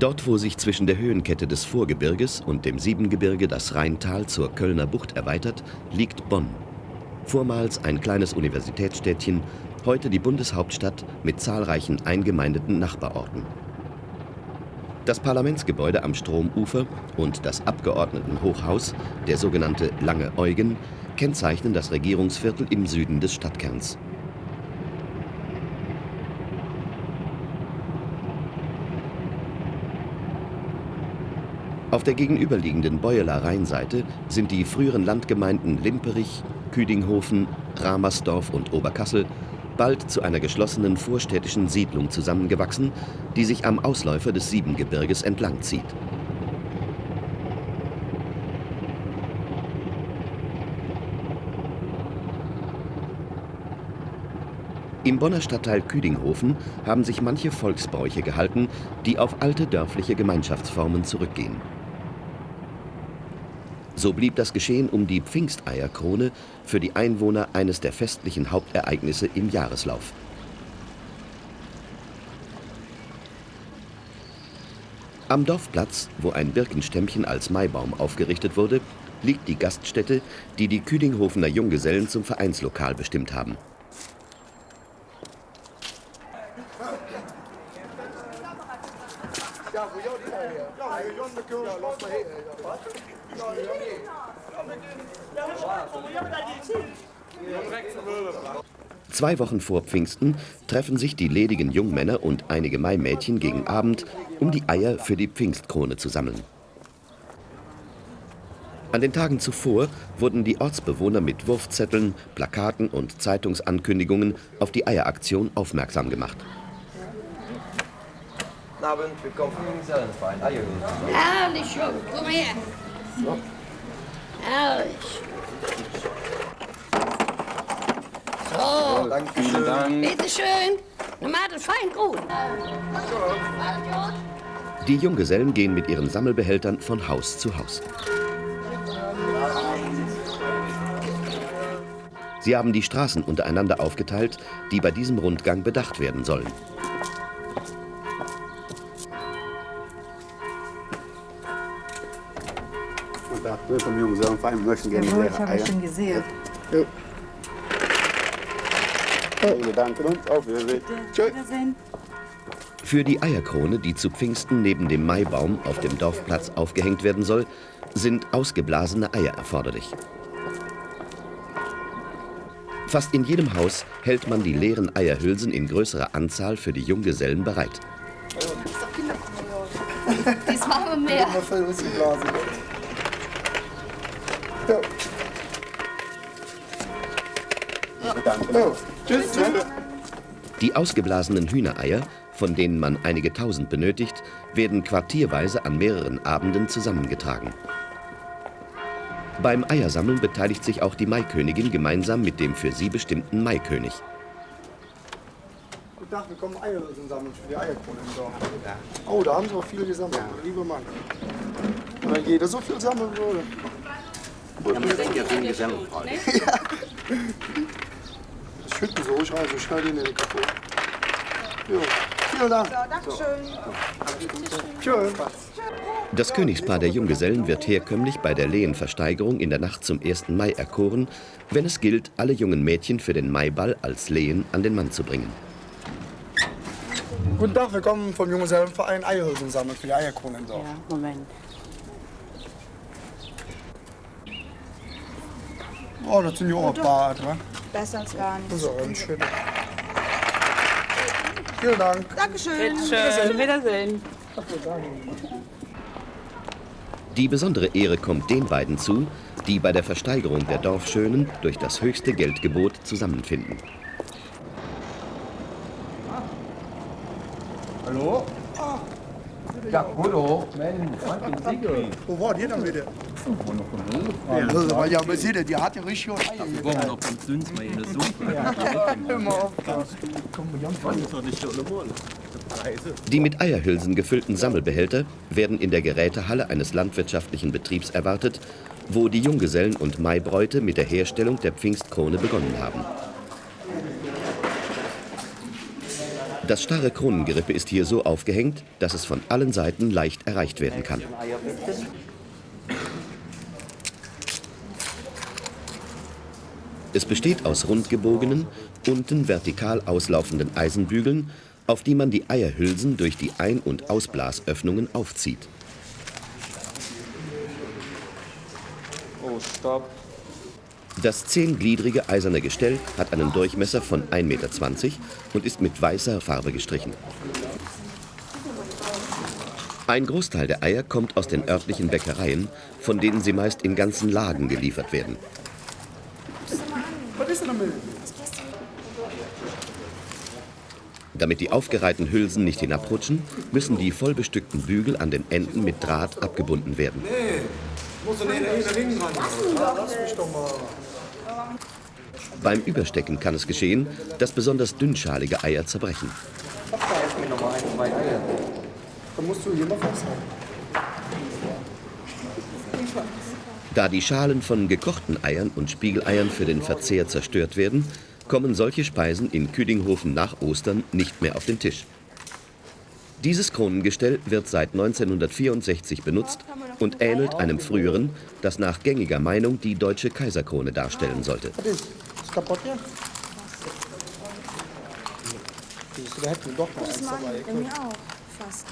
Dort, wo sich zwischen der Höhenkette des Vorgebirges und dem Siebengebirge das Rheintal zur Kölner Bucht erweitert, liegt Bonn. Vormals ein kleines Universitätsstädtchen, heute die Bundeshauptstadt mit zahlreichen eingemeindeten Nachbarorten. Das Parlamentsgebäude am Stromufer und das Abgeordnetenhochhaus, der sogenannte Lange Eugen, kennzeichnen das Regierungsviertel im Süden des Stadtkerns. Auf der gegenüberliegenden Beueler Rheinseite sind die früheren Landgemeinden Limperich, Küdinghofen, Ramersdorf und Oberkassel bald zu einer geschlossenen vorstädtischen Siedlung zusammengewachsen, die sich am Ausläufer des Siebengebirges entlang zieht. Im Bonner Stadtteil Küdinghofen haben sich manche Volksbräuche gehalten, die auf alte dörfliche Gemeinschaftsformen zurückgehen. So blieb das Geschehen um die Pfingsteierkrone für die Einwohner eines der festlichen Hauptereignisse im Jahreslauf. Am Dorfplatz, wo ein Birkenstämmchen als Maibaum aufgerichtet wurde, liegt die Gaststätte, die die Küdinghofener Junggesellen zum Vereinslokal bestimmt haben. Zwei Wochen vor Pfingsten treffen sich die ledigen Jungmänner und einige Maimädchen gegen Abend, um die Eier für die Pfingstkrone zu sammeln. An den Tagen zuvor wurden die Ortsbewohner mit Wurfzetteln, Plakaten und Zeitungsankündigungen auf die Eieraktion aufmerksam gemacht. Guten Abend, willkommen vom Junggesellenverein. Herrlich, komm her. Herrlich. So, Dankeschön. Dank. bitteschön. Na, macht es fein gut. Die Junggesellen gehen mit ihren Sammelbehältern von Haus zu Haus. Sie haben die Straßen untereinander aufgeteilt, die bei diesem Rundgang bedacht werden sollen. Vom Junggesellenverein möchten gerne ich habe Eier. schon gesehen. Jo. Wir danken uns. Auf Wiedersehen. Tschüss. Wiedersehen. Für die Eierkrone, die zu Pfingsten neben dem Maibaum auf dem Dorfplatz aufgehängt werden soll, sind ausgeblasene Eier erforderlich. Fast in jedem Haus hält man die leeren Eierhülsen in größerer Anzahl für die Junggesellen bereit. Das machen wir mehr. Ja. Uns. Tschüss. Die ausgeblasenen Hühnereier, von denen man einige tausend benötigt, werden quartierweise an mehreren Abenden zusammengetragen. Beim Eiersammeln beteiligt sich auch die Maikönigin gemeinsam mit dem für sie bestimmten Maikönig. Guten Tag, wir kommen Eier zusammen für die Eierkrone im Dorf. Oh, da haben sie auch viel gesammelt, lieber Mann. Wenn jeder so viel sammeln würde. Ich denke, ja, Junggesellenverein. Das schütten so, ich also schnell den in den kaputt. Jo, vielen Dank. Tschüss. Das Königspaar der Junggesellen wird herkömmlich bei der Lehenversteigerung in der Nacht zum 1. Mai erkoren, wenn es gilt, alle jungen Mädchen für den Maiball als Lehen an den Mann zu bringen. Guten Tag, wir kommen vom Junggesellenverein Eierhülsen sammeln für die Eierkrone im Dorf. Ja, Moment. Oh, das sind ja auch Bart, wa? Besser als gar Das nicht. ist auch ganz schön. Vielen Dank. Dankeschön. Schön. Wiedersehen. Die besondere Ehre kommt den beiden zu, die bei der Versteigerung der Dorfschönen durch das höchste Geldgebot zusammenfinden. Hallo? Ja, hallo. Mensch, Franklin Siegel. Wo war die dann wieder? Das war ja, man sieht ja, die hat ja richtig Eier Wir wollen noch von uns mal in der Suppe. Immer auf. Die mit Eierhülsen gefüllten Sammelbehälter werden in der Gerätehalle eines landwirtschaftlichen Betriebs erwartet, wo die Junggesellen und Maibräute mit der Herstellung der Pfingstkrone begonnen haben. Das starre Kronengerippe ist hier so aufgehängt, dass es von allen Seiten leicht erreicht werden kann. Es besteht aus rundgebogenen, unten vertikal auslaufenden Eisenbügeln, auf die man die Eierhülsen durch die Ein- und Ausblasöffnungen aufzieht. Oh, stopp. Das zehngliedrige eiserne Gestell hat einen Durchmesser von 1,20 Meter und ist mit weißer Farbe gestrichen. Ein Großteil der Eier kommt aus den örtlichen Bäckereien, von denen sie meist in ganzen Lagen geliefert werden. Was ist denn damit? Damit die aufgereihten Hülsen nicht hinabrutschen, müssen die vollbestückten Bügel an den Enden mit Draht abgebunden werden. Er. Beim Überstecken kann es geschehen, dass besonders dünnschalige Eier zerbrechen. Dann musst du hier mal festhalten. Da die Schalen von gekochten Eiern und Spiegeleiern für den Verzehr zerstört werden, kommen solche Speisen in Küdinghofen nach Ostern nicht mehr auf den Tisch. Dieses Kronengestell wird seit 1964 benutzt und ähnelt einem früheren, das nach gängiger Meinung die deutsche Kaiserkrone darstellen sollte. Was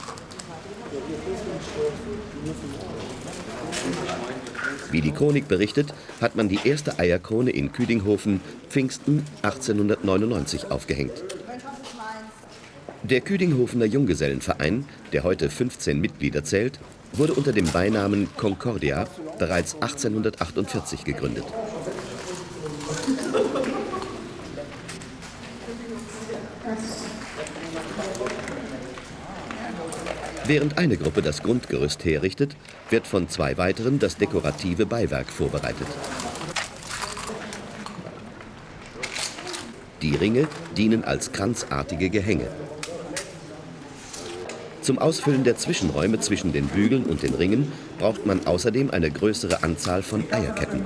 Wie die Chronik berichtet, hat man die erste Eierkrone in Küdinghofen Pfingsten 1899 aufgehängt. Der Küdinghofener Junggesellenverein, der heute 15 Mitglieder zählt, wurde unter dem Beinamen Concordia bereits 1848 gegründet. Während eine Gruppe das Grundgerüst herrichtet, wird von zwei weiteren das dekorative Beiwerk vorbereitet. Die Ringe dienen als kranzartige Gehänge. Zum Ausfüllen der Zwischenräume zwischen den Bügeln und den Ringen braucht man außerdem eine größere Anzahl von Eierketten.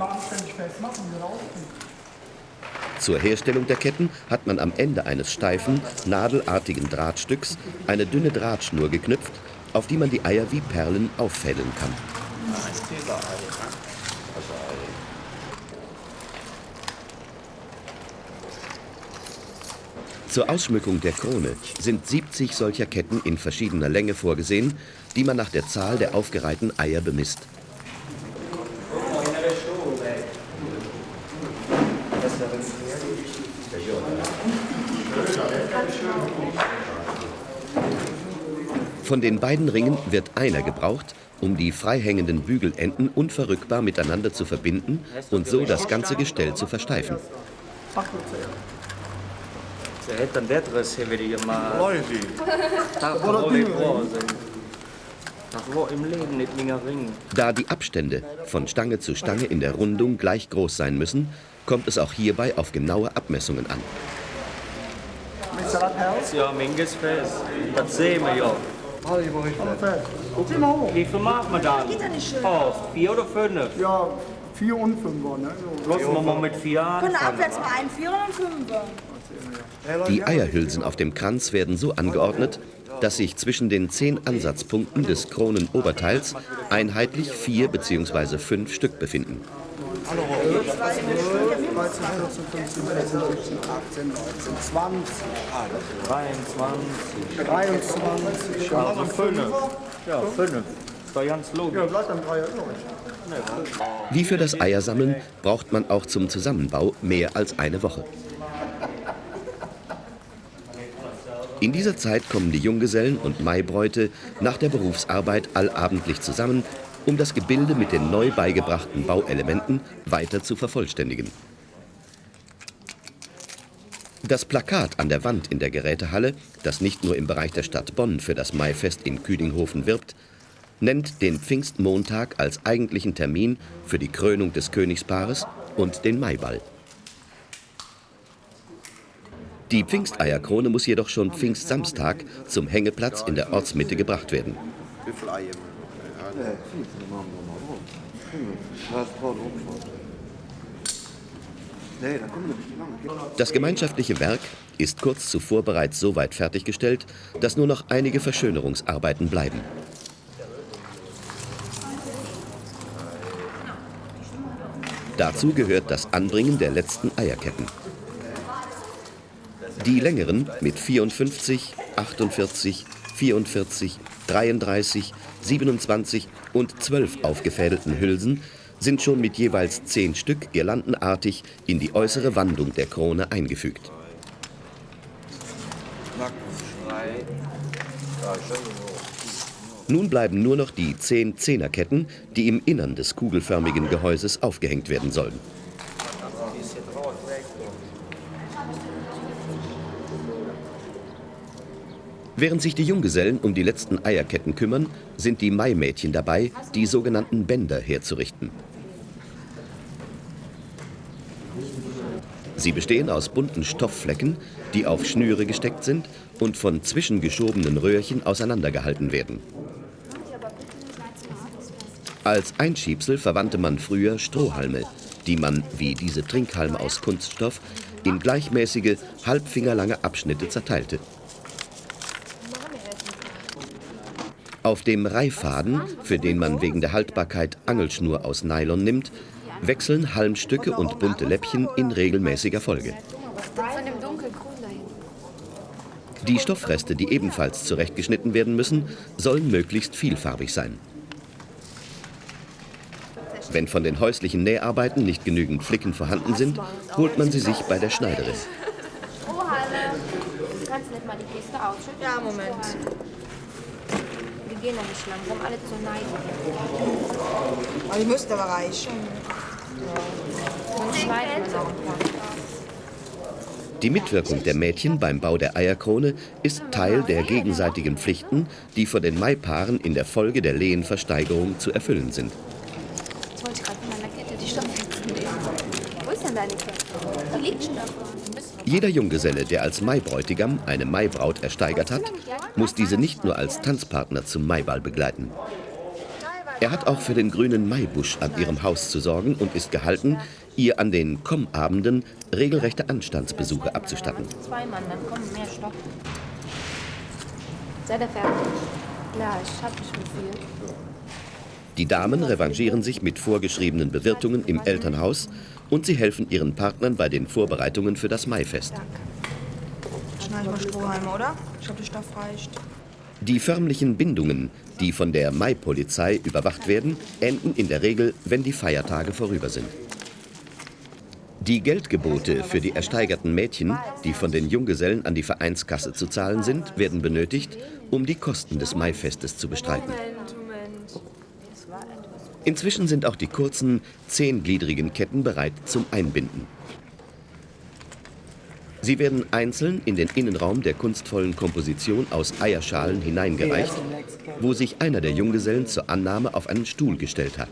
Zur Herstellung der Ketten hat man am Ende eines steifen, nadelartigen Drahtstücks eine dünne Drahtschnur geknüpft, auf die man die Eier wie Perlen auffädeln kann. Zur Ausschmückung der Krone sind 70 solcher Ketten in verschiedener Länge vorgesehen, die man nach der Zahl der aufgereihten Eier bemisst. Von den beiden Ringen wird einer gebraucht, um die freihängenden Bügelenden unverrückbar miteinander zu verbinden und so das ganze Gestell zu versteifen. Da die Abstände von Stange zu Stange in der Rundung gleich groß sein müssen, kommt es auch hierbei auf genaue Abmessungen an. Ja, Minges fest. Das sehen wir ja. Guck mal hoch. Wie viel macht man dann? Oh, vier oder fünf? Ja, 4 und 5er, ne? So. Lassen wir mal mit vier Können anfangen. abwärts mal ein Vierer und Fünfer. Die Eierhülsen auf dem Kranz werden so angeordnet, dass sich zwischen den zehn Ansatzpunkten des Kronenoberteils einheitlich vier bzw. fünf Stück befinden. 13, 14, 15, 16, 17, 18, 19, 20, 23. 23. Ja, Also fünf. Ja, fünf. Ist doch ganz logisch. ja bleibt dann 3 übrig. Wie für das Eiersammeln braucht man auch zum Zusammenbau mehr als eine Woche. In dieser Zeit kommen die Junggesellen und Maibräute nach der Berufsarbeit allabendlich zusammen, um das Gebilde mit den neu beigebrachten Bauelementen weiter zu vervollständigen. Das Plakat an der Wand in der Gerätehalle, das nicht nur im Bereich der Stadt Bonn für das Maifest in Küdinghofen wirbt, nennt den Pfingstmontag als eigentlichen Termin für die Krönung des Königspaares und den Maiball. Die Pfingsteierkrone muss jedoch schon Pfingstsamstag zum Hängeplatz in der Ortsmitte gebracht werden. Wie viele Eier? Nee, da kommen wir nicht lang. Das gemeinschaftliche Werk ist kurz zuvor bereits so weit fertiggestellt, dass nur noch einige Verschönerungsarbeiten bleiben. Dazu gehört das Anbringen der letzten Eierketten. Die längeren mit 54, 48, 44, 33, 27 und 12 aufgefädelten Hülsen sind schon mit jeweils 10 Stück girlandenartig in die äußere Wandung der Krone eingefügt. Nun bleiben nur noch die 10 Zehnerketten, die im Innern des kugelförmigen Gehäuses aufgehängt werden sollen. Während sich die Junggesellen um die letzten Eierketten kümmern, sind die Maimädchen dabei, die sogenannten Bänder herzurichten. Sie bestehen aus bunten Stoffflecken, die auf Schnüre gesteckt sind und von zwischengeschobenen Röhrchen auseinandergehalten werden. Als Einschiebsel verwandte man früher Strohhalme, die man, wie diese Trinkhalme aus Kunststoff, in gleichmäßige, halbfingerlange Abschnitte zerteilte. Auf dem Reihfaden, für den man wegen der Haltbarkeit Angelschnur aus Nylon nimmt, wechseln Halmstücke und bunte Läppchen in regelmäßiger Folge. Die Stoffreste, die ebenfalls zurechtgeschnitten werden müssen, sollen möglichst vielfarbig sein. Wenn von den häuslichen Näharbeiten nicht genügend Flicken vorhanden sind, holt man sie sich bei der Schneiderin. Strohhalme. Kannst du nicht mal die Kiste ausschütten? Ja, Moment. Die gehen nämlich langsam alle zur Neigung. Aber die müsste aber reichen. Die Mitwirkung der Mädchen beim Bau der Eierkrone ist Teil der gegenseitigen Pflichten, die vor den Maipaaren in der Folge der Lehenversteigerung zu erfüllen sind. Jetzt wollte ich gerade von meiner Kette die nehmen. Wo ist denn deine Kette? Da liegt schon davon. Jeder Junggeselle, der als Maibräutigam eine Maibraut ersteigert hat, muss diese nicht nur als Tanzpartner zum Maiball begleiten. Er hat auch für den grünen Maibusch an ihrem Haus zu sorgen und ist gehalten, ihr an den Kommabenden regelrechte Anstandsbesuche abzustatten. zwei Mann, dann kommen mehr Stoff. Seid ihr fertig? Ja, ich hab nicht mehr viel. Die Damen revanchieren sich mit vorgeschriebenen Bewirtungen im Elternhaus und sie helfen ihren Partnern bei den Vorbereitungen für das Maifest. Schneid mal Strohhalme, oder? Ich glaube, der Stoff reicht. Die förmlichen Bindungen, die von der Mai-Polizei überwacht werden, enden in der Regel, wenn die Feiertage vorüber sind. Die Geldgebote für die ersteigerten Mädchen, die von den Junggesellen an die Vereinskasse zu zahlen sind, werden benötigt, um die Kosten des Maifestes zu bestreiten. Inzwischen sind auch die kurzen, zehngliedrigen Ketten bereit zum Einbinden. Sie werden einzeln in den Innenraum der kunstvollen Komposition aus Eierschalen hineingereicht, wo sich einer der Junggesellen zur Annahme auf einen Stuhl gestellt hat.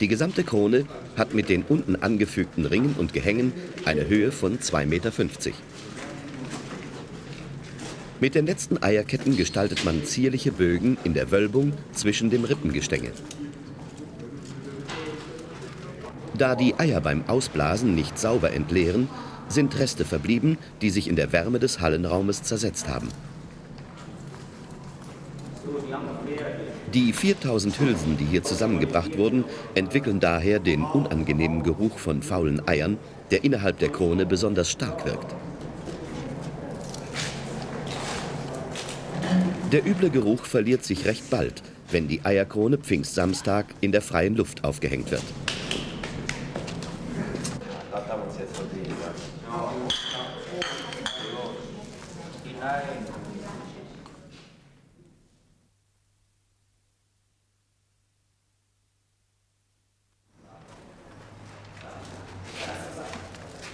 Die gesamte Krone hat mit den unten angefügten Ringen und Gehängen eine Höhe von 2,50 Meter. Mit den letzten Eierketten gestaltet man zierliche Bögen in der Wölbung zwischen dem Rippengestänge. Da die Eier beim Ausblasen nicht sauber entleeren, sind Reste verblieben, die sich in der Wärme des Hallenraumes zersetzt haben. Die 4000 Hülsen, die hier zusammengebracht wurden, entwickeln daher den unangenehmen Geruch von faulen Eiern, der innerhalb der Krone besonders stark wirkt. Der üble Geruch verliert sich recht bald, wenn die Eierkrone Pfingstsamstag in der freien Luft aufgehängt wird.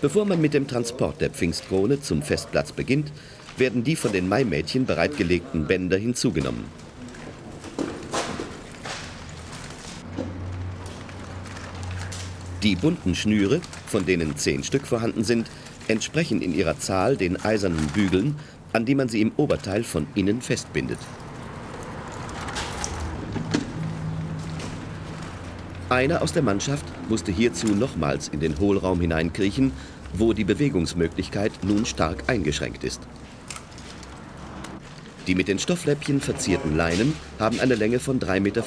Bevor man mit dem Transport der Pfingstkrone zum Festplatz beginnt, werden die von den Maimädchen bereitgelegten Bänder hinzugenommen. Die bunten Schnüre, von denen zehn Stück vorhanden sind, entsprechen in ihrer Zahl den eisernen Bügeln, an die man sie im Oberteil von innen festbindet. Einer aus der Mannschaft musste hierzu nochmals in den Hohlraum hineinkriechen, wo die Bewegungsmöglichkeit nun stark eingeschränkt ist. Die mit den Stoffläppchen verzierten Leinen haben eine Länge von 3,50 Meter,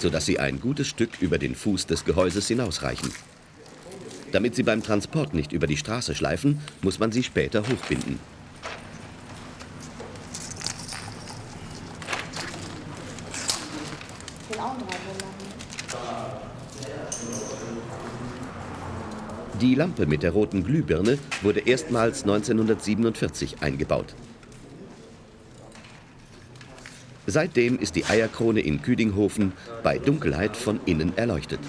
sodass sie ein gutes Stück über den Fuß des Gehäuses hinausreichen. Damit sie beim Transport nicht über die Straße schleifen, muss man sie später hochbinden. Die Lampe mit der roten Glühbirne wurde erstmals 1947 eingebaut. Seitdem ist die Eierkrone in Küdinghofen bei Dunkelheit von innen erleuchtet.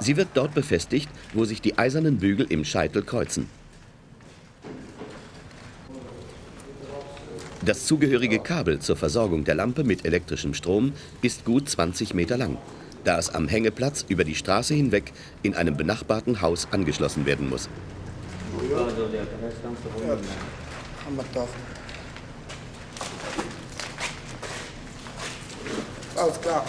Sie wird dort befestigt, wo sich die eisernen Bügel im Scheitel kreuzen. Das zugehörige Kabel zur Versorgung der Lampe mit elektrischem Strom ist gut 20 Meter lang, da es am Hängeplatz über die Straße hinweg in einem benachbarten Haus angeschlossen werden muss. Haben Alles klar.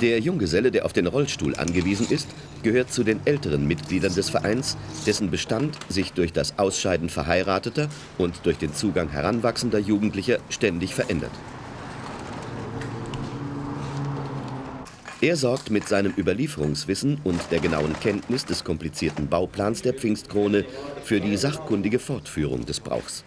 Der Junggeselle, der auf den Rollstuhl angewiesen ist, gehört zu den älteren Mitgliedern des Vereins, dessen Bestand sich durch das Ausscheiden verheirateter und durch den Zugang heranwachsender Jugendlicher ständig verändert. Er sorgt mit seinem Überlieferungswissen und der genauen Kenntnis des komplizierten Bauplans der Pfingstkrone für die sachkundige Fortführung des Brauchs.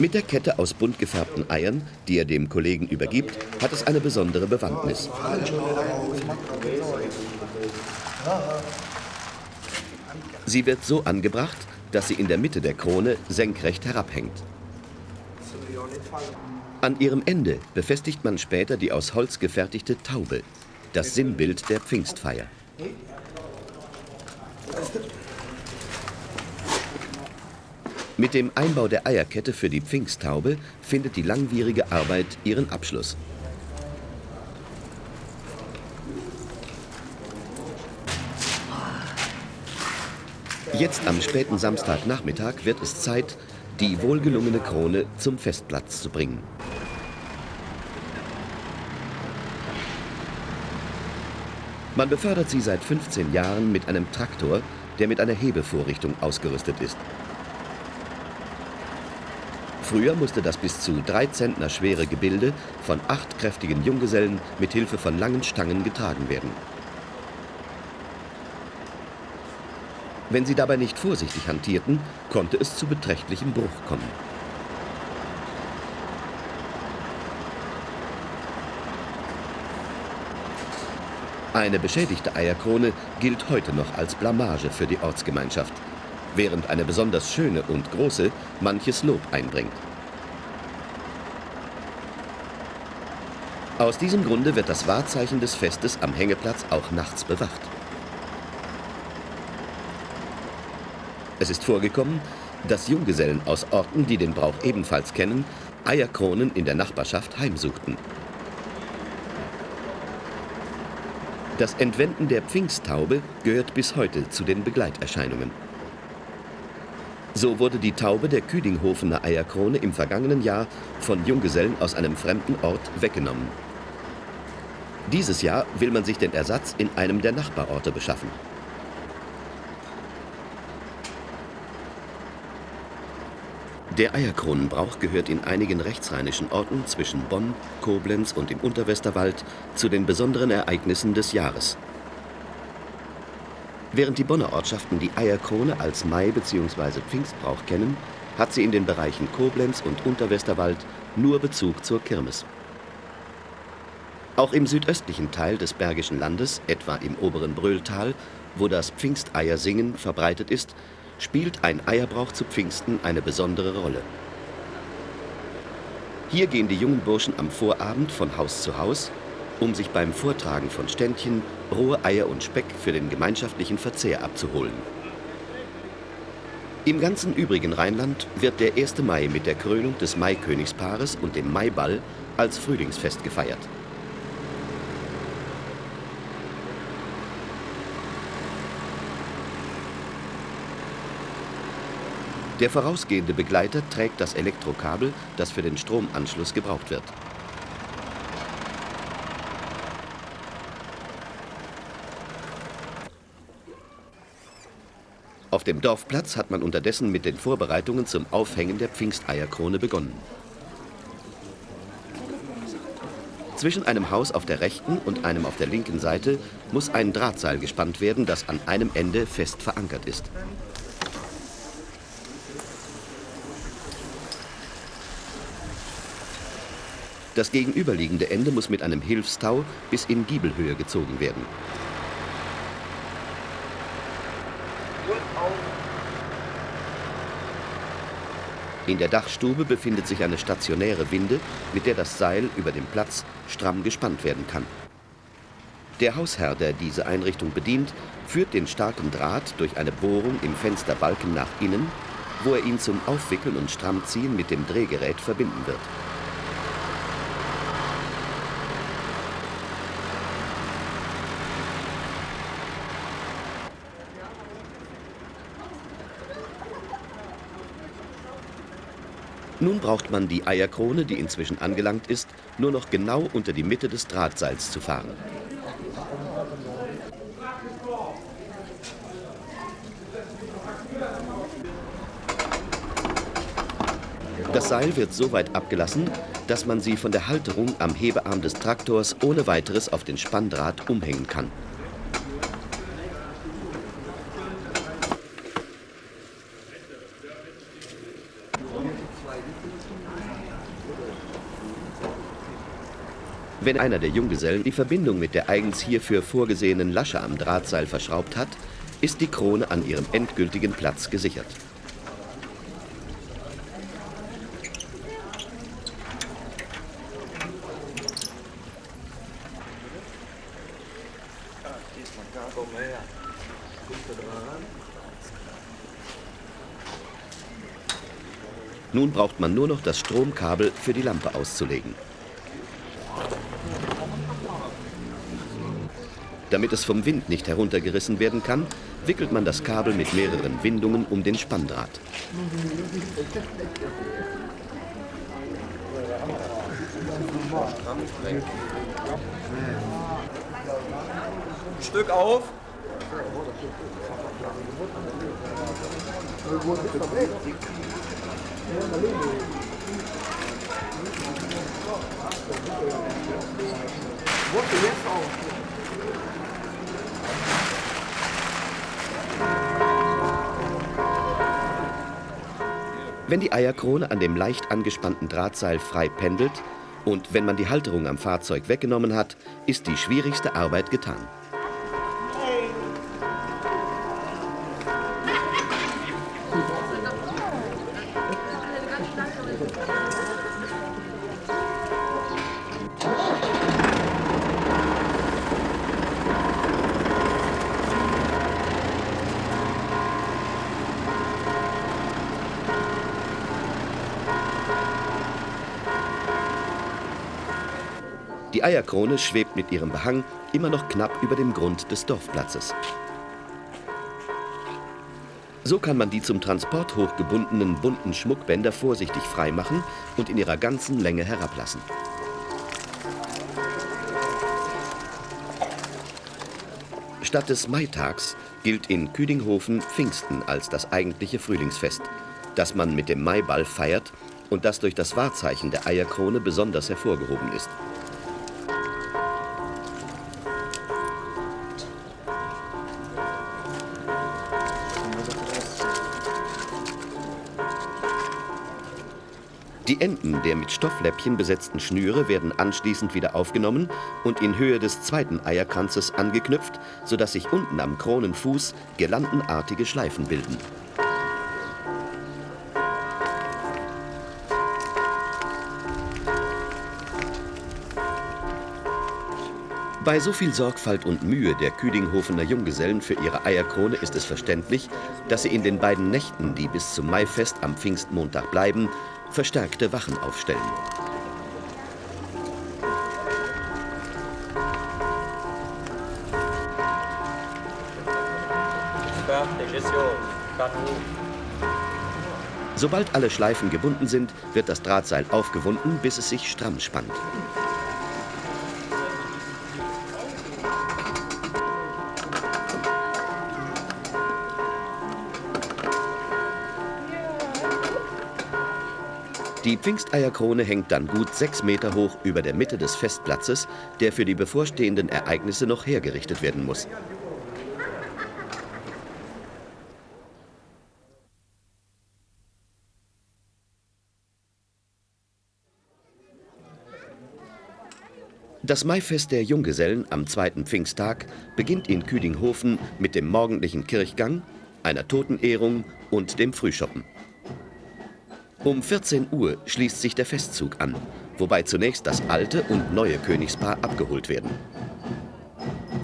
Mit der Kette aus bunt gefärbten Eiern, die er dem Kollegen übergibt, hat es eine besondere Bewandtnis. Sie wird so angebracht, dass sie in der Mitte der Krone senkrecht herabhängt. An ihrem Ende befestigt man später die aus Holz gefertigte Taube, das Sinnbild der Pfingstfeier. Mit dem Einbau der Eierkette für die Pfingsttaube findet die langwierige Arbeit ihren Abschluss. Jetzt am späten Samstagnachmittag wird es Zeit, die wohlgelungene Krone zum Festplatz zu bringen. Man befördert sie seit 15 Jahren mit einem Traktor, der mit einer Hebevorrichtung ausgerüstet ist. Früher musste das bis zu drei Zentner schwere Gebilde von acht kräftigen Junggesellen mit Hilfe von langen Stangen getragen werden. Wenn sie dabei nicht vorsichtig hantierten, konnte es zu beträchtlichem Bruch kommen. Eine beschädigte Eierkrone gilt heute noch als Blamage für die Ortsgemeinschaft, während eine besonders schöne und große manches Lob einbringt. Aus diesem Grunde wird das Wahrzeichen des Festes am Hängeplatz auch nachts bewacht. Es ist vorgekommen, dass Junggesellen aus Orten, die den Brauch ebenfalls kennen, Eierkronen in der Nachbarschaft heimsuchten. Das Entwenden der Pfingsttaube gehört bis heute zu den Begleiterscheinungen. So wurde die Taube der Küdinghofener Eierkrone im vergangenen Jahr von Junggesellen aus einem fremden Ort weggenommen. Dieses Jahr will man sich den Ersatz in einem der Nachbarorte beschaffen. Der Eierkronenbrauch gehört in einigen rechtsrheinischen Orten zwischen Bonn, Koblenz und dem Unterwesterwald zu den besonderen Ereignissen des Jahres. Während die Bonner Ortschaften die Eierkrone als Mai- bzw. Pfingstbrauch kennen, hat sie in den Bereichen Koblenz und Unterwesterwald nur Bezug zur Kirmes. Auch im südöstlichen Teil des Bergischen Landes, etwa im oberen Brölltal, wo das Pfingsteiersingen verbreitet ist, spielt ein Eierbrauch zu Pfingsten eine besondere Rolle. Hier gehen die jungen Burschen am Vorabend von Haus zu Haus, um sich beim Vortragen von Ständchen rohe Eier und Speck für den gemeinschaftlichen Verzehr abzuholen. Im ganzen übrigen Rheinland wird der 1. Mai mit der Krönung des Maikönigspaares und dem Maiball als Frühlingsfest gefeiert. Der vorausgehende Begleiter trägt das Elektrokabel, das für den Stromanschluss gebraucht wird. Auf dem Dorfplatz hat man unterdessen mit den Vorbereitungen zum Aufhängen der Pfingsteierkrone begonnen. Zwischen einem Haus auf der rechten und einem auf der linken Seite muss ein Drahtseil gespannt werden, das an einem Ende fest verankert ist. Das gegenüberliegende Ende muss mit einem Hilfstau bis in Giebelhöhe gezogen werden. In der Dachstube befindet sich eine stationäre Winde, mit der das Seil über dem Platz stramm gespannt werden kann. Der Hausherr, der diese Einrichtung bedient, führt den starken Draht durch eine Bohrung im Fensterbalken nach innen, wo er ihn zum Aufwickeln und Strammziehen mit dem Drehgerät verbinden wird. Nun braucht man die Eierkrone, die inzwischen angelangt ist, nur noch genau unter die Mitte des Drahtseils zu fahren. Das Seil wird so weit abgelassen, dass man sie von der Halterung am Hebearm des Traktors ohne weiteres auf den Spanndraht umhängen kann. Wenn einer der Junggesellen die Verbindung mit der eigens hierfür vorgesehenen Lasche am Drahtseil verschraubt hat, ist die Krone an ihrem endgültigen Platz gesichert. Nun braucht man nur noch das Stromkabel für die Lampe auszulegen. Damit es vom Wind nicht heruntergerissen werden kann, wickelt man das Kabel mit mehreren Windungen um den Spanndraht. Stück auf. Wenn die Eierkrone an dem leicht angespannten Drahtseil frei pendelt und wenn man die Halterung am Fahrzeug weggenommen hat, ist die schwierigste Arbeit getan. Die Eierkrone schwebt mit ihrem Behang immer noch knapp über dem Grund des Dorfplatzes. So kann man die zum Transport hochgebundenen bunten Schmuckbänder vorsichtig freimachen und in ihrer ganzen Länge herablassen. Statt des Maitags gilt in Küdinghofen Pfingsten als das eigentliche Frühlingsfest, das man mit dem Maiball feiert und das durch das Wahrzeichen der Eierkrone besonders hervorgehoben ist. Die Enden der mit Stoffläppchen besetzten Schnüre werden anschließend wieder aufgenommen und in Höhe des zweiten Eierkranzes angeknüpft, sodass sich unten am Kronenfuß girlandenartige Schleifen bilden. Bei so viel Sorgfalt und Mühe der Küdinghofener Junggesellen für ihre Eierkrone ist es verständlich, dass sie in den beiden Nächten, die bis zum Maifest am Pfingstmontag bleiben, verstärkte Wachen aufstellen. Sobald alle Schleifen gebunden sind, wird das Drahtseil aufgewunden, bis es sich stramm spannt. Die Pfingsteierkrone hängt dann gut sechs Meter hoch über der Mitte des Festplatzes, der für die bevorstehenden Ereignisse noch hergerichtet werden muss. Das Maifest der Junggesellen am zweiten Pfingsttag beginnt in Küdinghofen mit dem morgendlichen Kirchgang, einer Totenehrung und dem Frühschoppen. Um 14 Uhr schließt sich der Festzug an, wobei zunächst das alte und neue Königspaar abgeholt werden.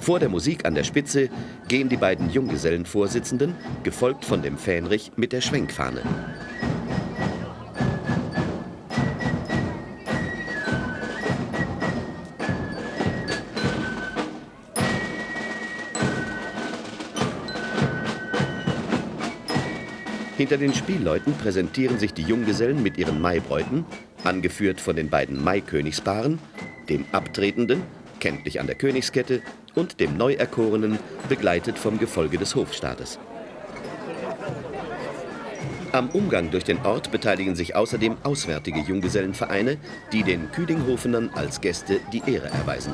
Vor der Musik an der Spitze gehen die beiden Junggesellenvorsitzenden, gefolgt von dem Fähnrich mit der Schwenkfahne. Hinter den Spielleuten präsentieren sich die Junggesellen mit ihren Maibräuten, angeführt von den beiden Maikönigspaaren, dem Abtretenden, kenntlich an der Königskette, und dem Neuerkorenen, begleitet vom Gefolge des Hofstaates. Am Umgang durch den Ort beteiligen sich außerdem auswärtige Junggesellenvereine, die den Küdinghofenern als Gäste die Ehre erweisen.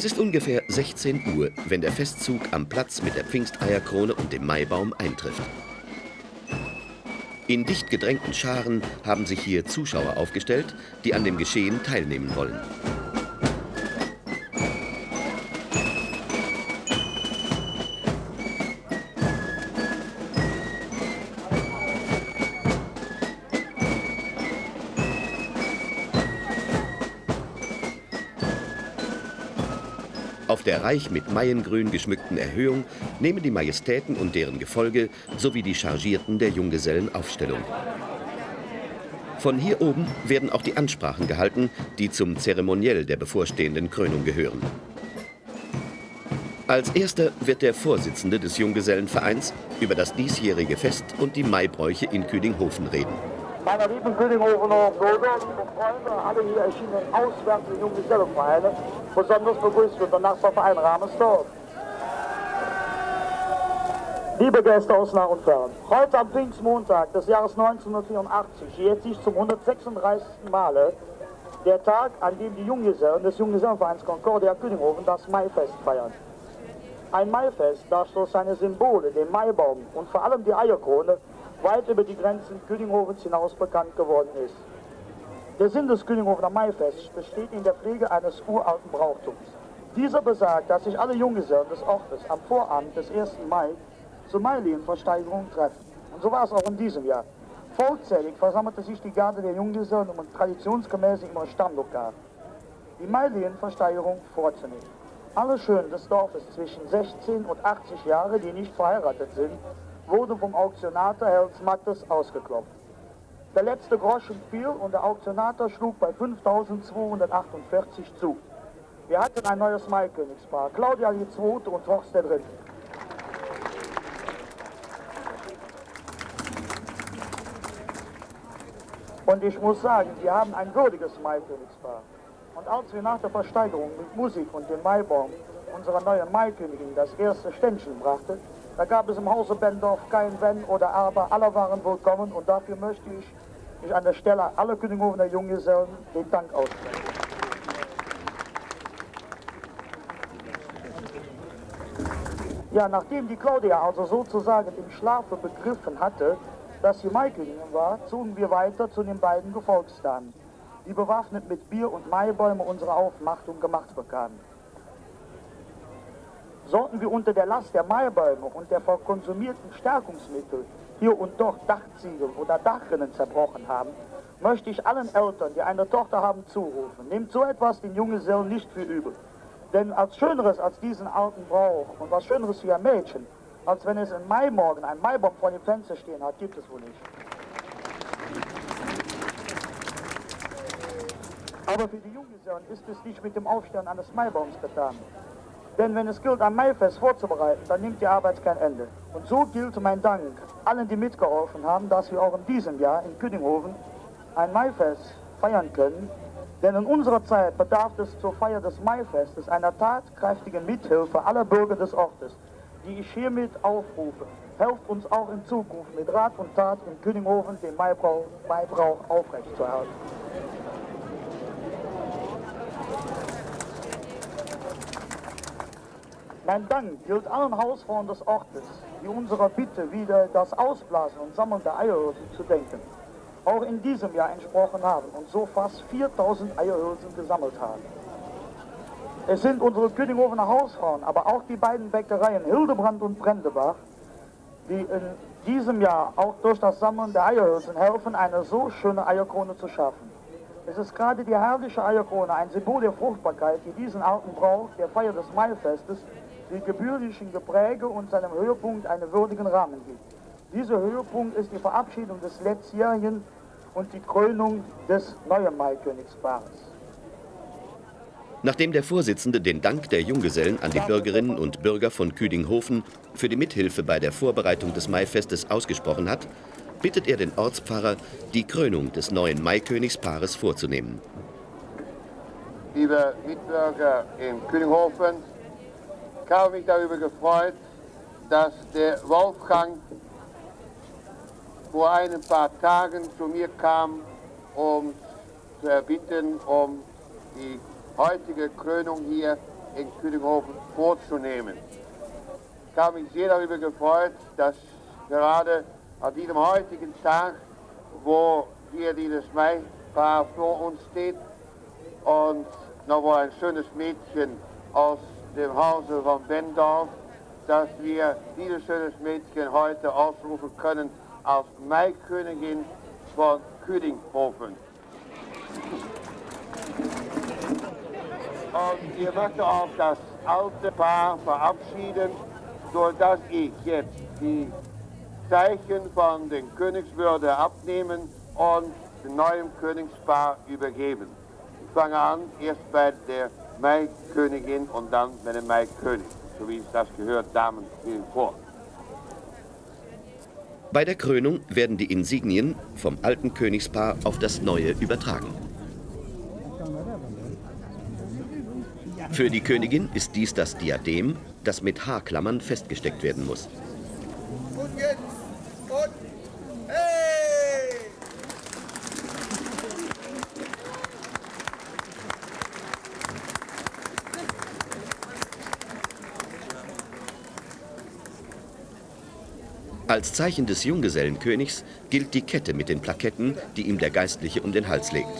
Es ist ungefähr 16 Uhr, wenn der Festzug am Platz mit der Pfingsteierkrone und dem Maibaum eintrifft. In dicht gedrängten Scharen haben sich hier Zuschauer aufgestellt, die an dem Geschehen teilnehmen wollen. Reich mit Maiengrün geschmückten Erhöhung nehmen die Majestäten und deren Gefolge sowie die Chargierten der Junggesellen Aufstellung. Von hier oben werden auch die Ansprachen gehalten, die zum Zeremoniell der bevorstehenden Krönung gehören. Als erster wird der Vorsitzende des Junggesellenvereins über das diesjährige Fest und die Maibräuche in Küdinghofen reden. Meine lieben Küdinghofener Bürger, liebe Freunde, alle hier erschienenen auswärtigen Junggesellenvereine, besonders begrüßt wird der Nachbarverein Ramesdorf. Liebe Gäste aus nah und fern, heute am Pfingstmontag des Jahres 1984 jährt sich zum 136. Male der Tag, an dem die Junggesellen des Junggesellenvereins Concordia Küdinghofen das Maifest feiern. Ein Maifest, das durch seine Symbole, den Maibaum und vor allem die Eierkrone, weit über die Grenzen Küdinghofens hinaus bekannt geworden ist. Der Sinn des Küdinghofener Maifests besteht in der Pflege eines uralten Brauchtums. Dieser besagt, dass sich alle Junggesellen des Ortes am Vorabend des 1. Mai zur Mailienversteigerung treffen. Und so war es auch in diesem Jahr. Vollzählig versammelte sich die Garde der Junggesellen, um traditionsgemäß ihre Stammlokal die Mailienversteigerung vorzunehmen. Alle Schönen des Dorfes zwischen 16 und 80 Jahre, die nicht verheiratet sind, wurden vom Auktionator Hells Mattes ausgeklopft. Der letzte Groschen fiel und der Auktionator schlug bei 5248 zu. Wir hatten ein neues Maikönigspaar, Claudia die Zweite und Horst der Dritte. Und ich muss sagen, wir haben ein würdiges Maikönigspaar. Und als wir nach der Versteigerung mit Musik und dem Maibaum unserer neuen Maikönigin das erste Ständchen brachten, da gab es im Hause Bendorf kein Wenn oder Aber, alle waren willkommen und dafür möchte ich mich an der Stelle aller Könighofen Junggesellen den Dank aussprechen. Ja, nachdem die Claudia also sozusagen im Schlafe begriffen hatte, dass sie Maikönigin war, zogen wir weiter zu den beiden Gefolgsdamen, die bewaffnet mit Bier und Maibäume unsere Aufmachtung gemacht bekamen sollten wir unter der Last der Maibäume und der verkonsumierten Stärkungsmittel hier und dort Dachziegel oder Dachrinnen zerbrochen haben, möchte ich allen Eltern, die eine Tochter haben, zurufen. Nehmt so etwas den Junggesellen nicht für übel. Denn als Schöneres als diesen alten Brauch und was Schöneres für ein Mädchen, als wenn es im Maimorgen ein Maibaum vor dem Fenster stehen hat, gibt es wohl nicht. Aber für die Junggesellen ist es nicht mit dem Aufstellen eines Maibaums getan. Denn wenn es gilt, ein Maifest vorzubereiten, dann nimmt die Arbeit kein Ende. Und so gilt mein Dank allen, die mitgeholfen haben, dass wir auch in diesem Jahr in Küdinghofen ein Maifest feiern können, Denn in unserer Zeit bedarf es zur Feier des Maifestes einer tatkräftigen Mithilfe aller Bürger des Ortes, die ich hiermit aufrufe. Helft uns auch in Zukunft mit Rat und Tat in Könighofen den Maibrauch, Maibrauch aufrechtzuerhalten. Mein Dank gilt allen Hausfrauen des Ortes, die unserer Bitte wieder das Ausblasen und Sammeln der Eierhülsen zu denken, auch in diesem Jahr entsprochen haben und so fast 4000 Eierhülsen gesammelt haben. Es sind unsere Könighoferner Hausfrauen, aber auch die beiden Bäckereien Hildebrand und Brendebach, die in diesem Jahr auch durch das Sammeln der Eierhülsen helfen, eine so schöne Eierkrone zu schaffen. Es ist gerade die herrliche Eierkrone, ein Symbol der Fruchtbarkeit, die diesen alten Brauch der Feier des Maifestes die gebührlichen Gepräge und seinem Höhepunkt einen würdigen Rahmen gibt. Dieser Höhepunkt ist die Verabschiedung des letztjährigen und die Krönung des neuen Maikönigspaars. Nachdem der Vorsitzende den Dank der Junggesellen an die Bürgerinnen und Bürger von Küdinghofen für die Mithilfe bei der Vorbereitung des Maifestes ausgesprochen hat, bittet er den Ortspfarrer, die Krönung des neuen Maikönigspaares vorzunehmen. Liebe Mitbürger in Küdinghofen, habe mich darüber gefreut, dass der Wolfgang vor ein paar Tagen zu mir kam, um zu erbitten, um die heutige Krönung hier in Küdinghofen vorzunehmen. Ich habe mich sehr darüber gefreut, dass gerade an diesem heutigen Tag, wo hier dieses Maipaar vor uns steht und noch ein schönes Mädchen aus dem Hause von Bendorf, dass wir dieses schönes Mädchen heute ausrufen können als Maikönigin von Küdinghofen. Und ich möchte auch das alte Paar verabschieden, sodass ich jetzt die Zeichen von den Königswürde abnehmen und dem neuen Königspaar übergeben. Ich fange an, erst bei der Maikönigin und dann mit dem Maikönig. So wie es das gehört, Damen gehen vor. Bei der Krönung werden die Insignien vom alten Königspaar auf das neue übertragen. Für die Königin ist dies das Diadem, das mit Haarklammern festgesteckt werden muss. Und jetzt Als Zeichen des Junggesellenkönigs gilt die Kette mit den Plaketten, die ihm der Geistliche um den Hals legt.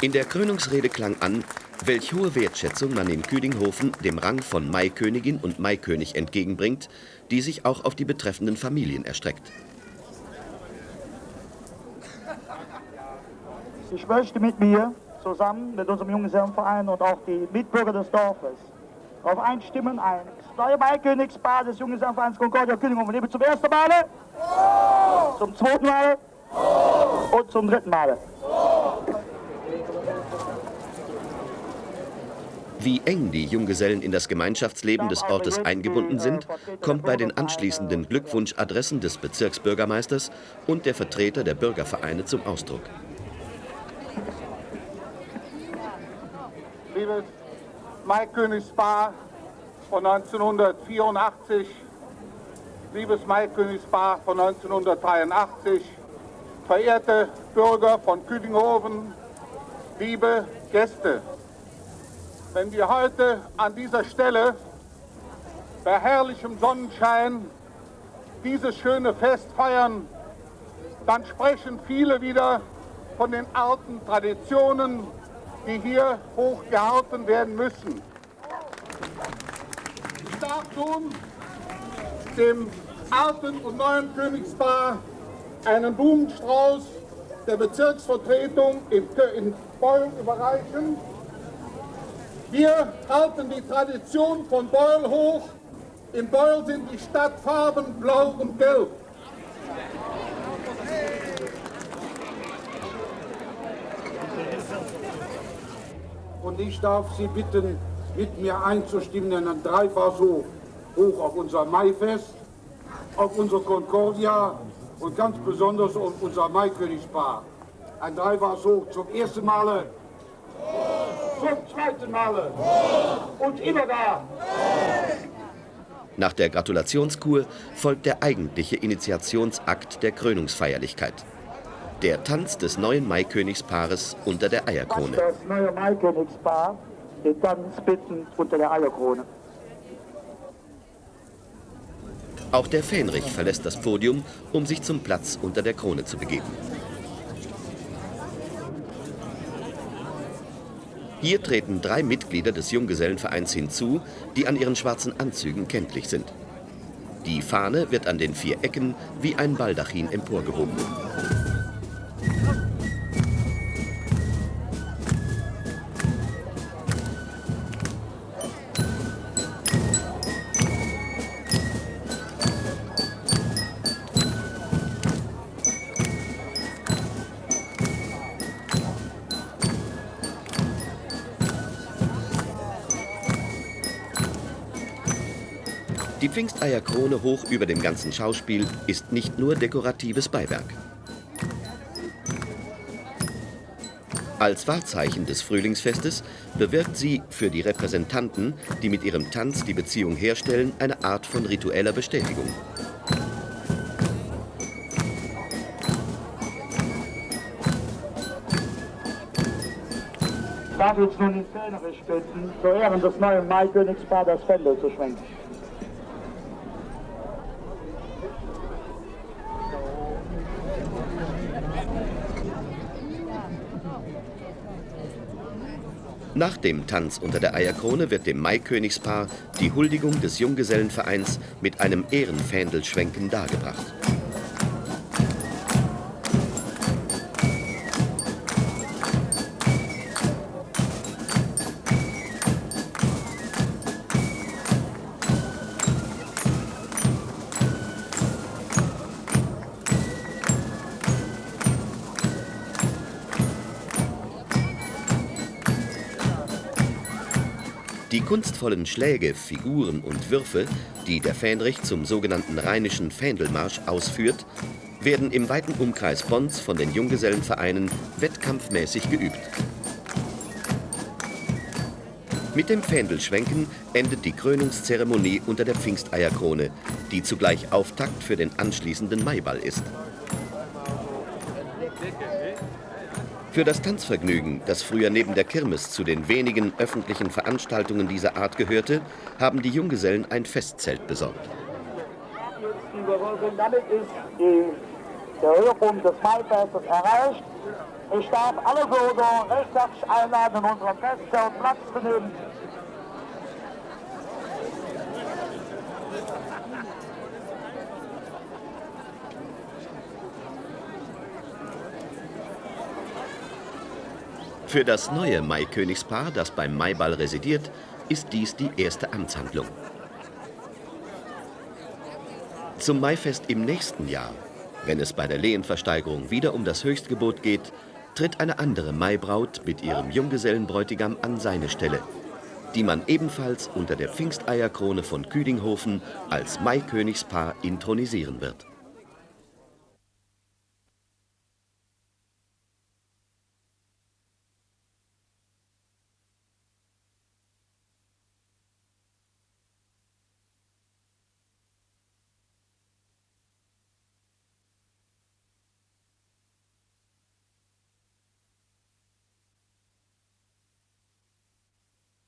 In der Krönungsrede klang an, welch hohe Wertschätzung man in Küdinghofen dem Rang von Maikönigin und Maikönig entgegenbringt, die sich auch auf die betreffenden Familien erstreckt. Ich möchte mit mir zusammen mit unserem Junggesellenverein und auch die Mitbürger des Dorfes darauf einstimmen, ein neue Maikönigspaar des Junggesellenvereins Concordia Könighofen lebe zum ersten Male, oh! zum zweiten Male oh! und zum dritten Male. Wie eng die Junggesellen in das Gemeinschaftsleben des Ortes eingebunden sind, kommt bei den anschließenden Glückwunschadressen des Bezirksbürgermeisters und der Vertreter der Bürgervereine zum Ausdruck. Liebes Maikönigspaar von 1984, liebes Maikönigspaar von 1983, verehrte Bürger von Küdinghofen, liebe Gäste. Wenn wir heute an dieser Stelle bei herrlichem Sonnenschein dieses schöne Fest feiern, dann sprechen viele wieder von den alten Traditionen, die hier hochgehalten werden müssen. Ich darf nun dem alten und neuen Königspaar einen Blumenstrauß der Bezirksvertretung in, in Beul überreichen. Wir halten die Tradition von Beul hoch. In Beul sind die Stadtfarben blau und gelb. Und ich darf Sie bitten, mit mir einzustimmen in ein Dreifass hoch, auf unser Maifest. auf unsere Concordia und ganz besonders auf unser Maikönigspaar. Ein Dreiwars hoch zum ersten Male, zum zweiten Male und immer da. Nach der Gratulationskur folgt der eigentliche Initiationsakt der Krönungsfeierlichkeit. Der Tanz des neuen Maikönigspaars unter der Eierkrone. Das neue Maikönigspaar den Tanz bitten unter der Eierkrone. Auch der Fähnrich verlässt das Podium, um sich zum Platz unter der Krone zu begeben. Hier treten drei Mitglieder des Junggesellenvereins hinzu, die an ihren schwarzen Anzügen kenntlich sind. Die Fahne wird an den vier Ecken wie ein Baldachin emporgehoben. Pfingsteierkrone hoch über dem ganzen Schauspiel ist nicht nur dekoratives Beiwerk. Als Wahrzeichen des Frühlingsfestes bewirkt sie für die Repräsentanten, die mit ihrem Tanz die Beziehung herstellen, eine Art von ritueller Bestätigung. Darf jetzt nun den Fähnrich bitten, zu Ehren des neuen Maikönigspaar das Fändel zu schwenken. Nach dem Tanz unter der Eierkrone wird dem Maikönigspaar die Huldigung des Junggesellenvereins mit einem Ehrenfähndelschwenken dargebracht. Kunstvollen Schläge, Figuren und Würfe, die der Fähnrich zum sogenannten Rheinischen Fähndelmarsch ausführt, werden im weiten Umkreis Bonns von den Junggesellenvereinen wettkampfmäßig geübt. Mit dem Fähndelschwenken endet die Krönungszeremonie unter der Pfingsteierkrone, die zugleich Auftakt für den anschließenden Maiball ist. Für das Tanzvergnügen, das früher neben der Kirmes zu den wenigen öffentlichen Veranstaltungen dieser Art gehörte, haben die Junggesellen ein Festzelt besorgt. Damit ist die, der Höhepunkt des Maifestes erreicht. Ich darf alle Bürger recht herzlich einladen, in unserem Festzelt Platz zu nehmen. Für das neue Maikönigspaar, das beim Maiball residiert, ist dies die erste Amtshandlung. Zum Maifest im nächsten Jahr, wenn es bei der Lehenversteigerung wieder um das Höchstgebot geht, tritt eine andere Maibraut mit ihrem Junggesellenbräutigam an seine Stelle, die man ebenfalls unter der Pfingsteierkrone von Küdinghofen als Maikönigspaar intronisieren wird.